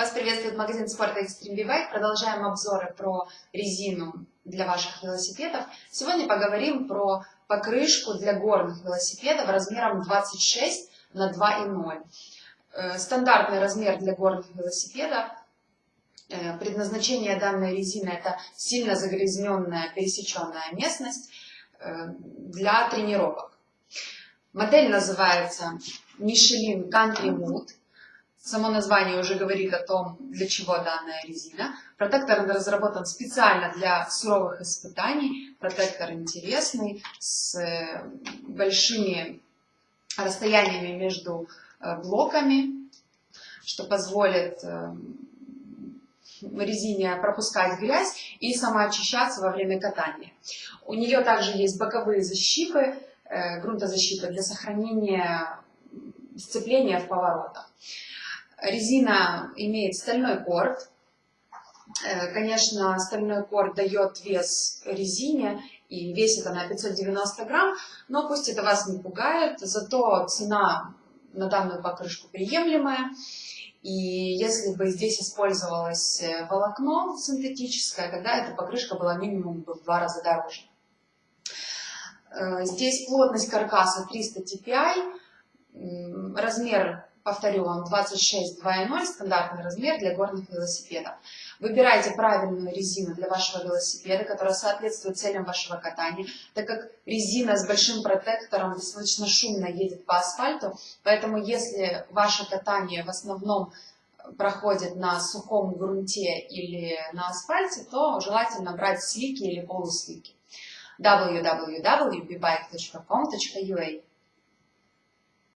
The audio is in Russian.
Вас приветствует магазин спорта Extreme Bike. Продолжаем обзоры про резину для ваших велосипедов. Сегодня поговорим про покрышку для горных велосипедов размером 26 на 2,0. Э, стандартный размер для горных велосипедов. Э, предназначение данной резины это сильно загрязненная пересеченная местность э, для тренировок. Модель называется Michelin Country Mood. Само название уже говорит о том, для чего данная резина. Протектор разработан специально для суровых испытаний. Протектор интересный, с э, большими расстояниями между э, блоками, что позволит э, резине пропускать грязь и самоочищаться во время катания. У нее также есть боковые защиты, грунтозащита для сохранения сцепления в поворотах. Резина имеет стальной корд. Э, конечно, стальной корд дает вес резине, и весит она 590 грамм, но пусть это вас не пугает, зато цена на данную покрышку приемлемая. И если бы здесь использовалось э, волокно синтетическое, тогда эта покрышка была минимум в два раза дороже. Э, здесь плотность каркаса 300 TPI, размер Повторю вам, 26 2.0 стандартный размер для горных велосипедов. Выбирайте правильную резину для вашего велосипеда, которая соответствует целям вашего катания, так как резина с большим протектором достаточно шумно едет по асфальту, поэтому если ваше катание в основном проходит на сухом грунте или на асфальте, то желательно брать слики или полуслики. Www.bbike.com.ua